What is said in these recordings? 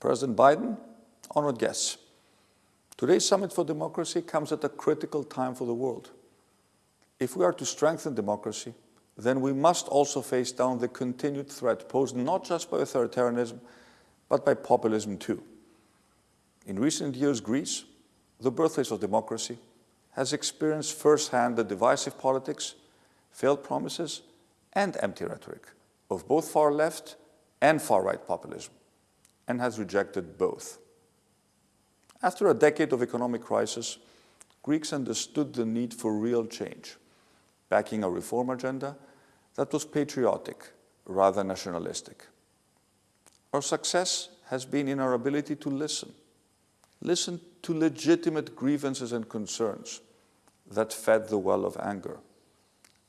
President Biden, honored guests, today's Summit for Democracy comes at a critical time for the world. If we are to strengthen democracy, then we must also face down the continued threat posed not just by authoritarianism, but by populism too. In recent years, Greece, the birthplace of democracy, has experienced firsthand the divisive politics, failed promises, and empty rhetoric of both far left and far right populism, and has rejected both. After a decade of economic crisis, Greeks understood the need for real change, backing a reform agenda that was patriotic rather nationalistic. Our success has been in our ability to listen, listen to legitimate grievances and concerns that fed the well of anger,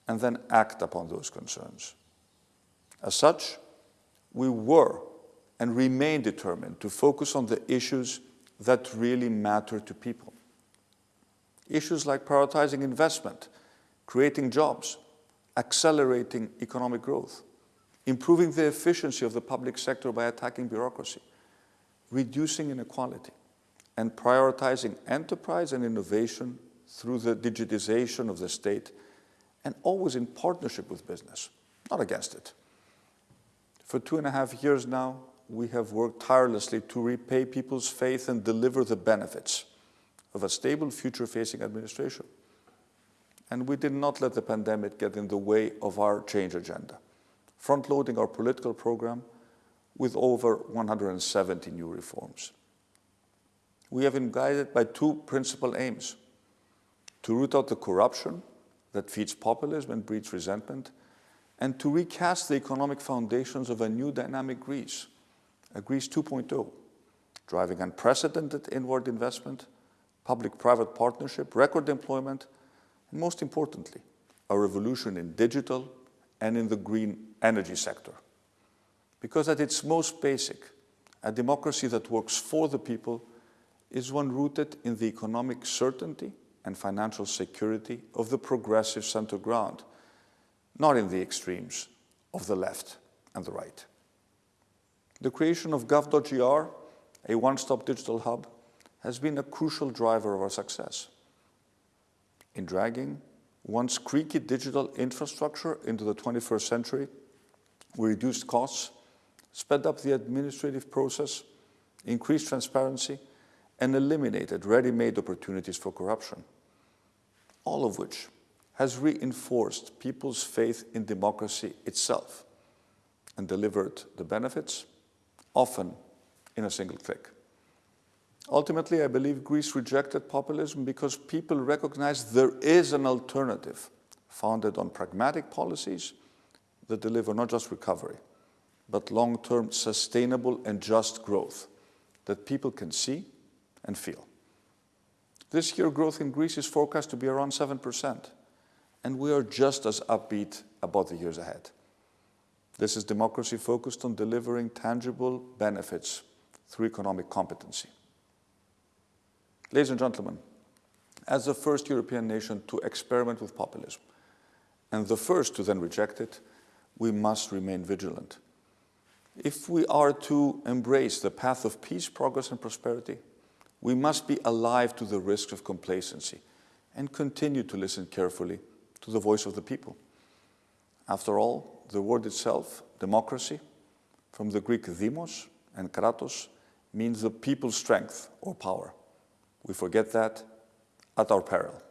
and then act upon those concerns. As such, we were and remain determined to focus on the issues that really matter to people. Issues like prioritizing investment, creating jobs, accelerating economic growth, improving the efficiency of the public sector by attacking bureaucracy, reducing inequality, and prioritizing enterprise and innovation through the digitization of the state and always in partnership with business, not against it. For two and a half years now, we have worked tirelessly to repay people's faith and deliver the benefits of a stable future-facing administration. And we did not let the pandemic get in the way of our change agenda, front-loading our political program with over 170 new reforms. We have been guided by two principal aims, to root out the corruption that feeds populism and breeds resentment, and to recast the economic foundations of a new dynamic Greece, Greece 2.0, driving unprecedented inward investment, public-private partnership, record employment, and most importantly, a revolution in digital and in the green energy sector. Because at its most basic, a democracy that works for the people is one rooted in the economic certainty and financial security of the progressive center ground, not in the extremes of the left and the right. The creation of gov.gr, a one-stop digital hub, has been a crucial driver of our success. In dragging once creaky digital infrastructure into the 21st century, we reduced costs, sped up the administrative process, increased transparency, and eliminated ready-made opportunities for corruption, all of which has reinforced people's faith in democracy itself and delivered the benefits, often in a single click. Ultimately, I believe Greece rejected populism because people recognized there is an alternative founded on pragmatic policies that deliver not just recovery, but long-term sustainable and just growth that people can see and feel. This year, growth in Greece is forecast to be around 7%, and we are just as upbeat about the years ahead. This is democracy focused on delivering tangible benefits through economic competency. Ladies and gentlemen, as the first European nation to experiment with populism, and the first to then reject it, we must remain vigilant. If we are to embrace the path of peace, progress, and prosperity, we must be alive to the risks of complacency and continue to listen carefully to the voice of the people. After all, the word itself, democracy, from the Greek demos and kratos, means the people's strength or power. We forget that at our peril.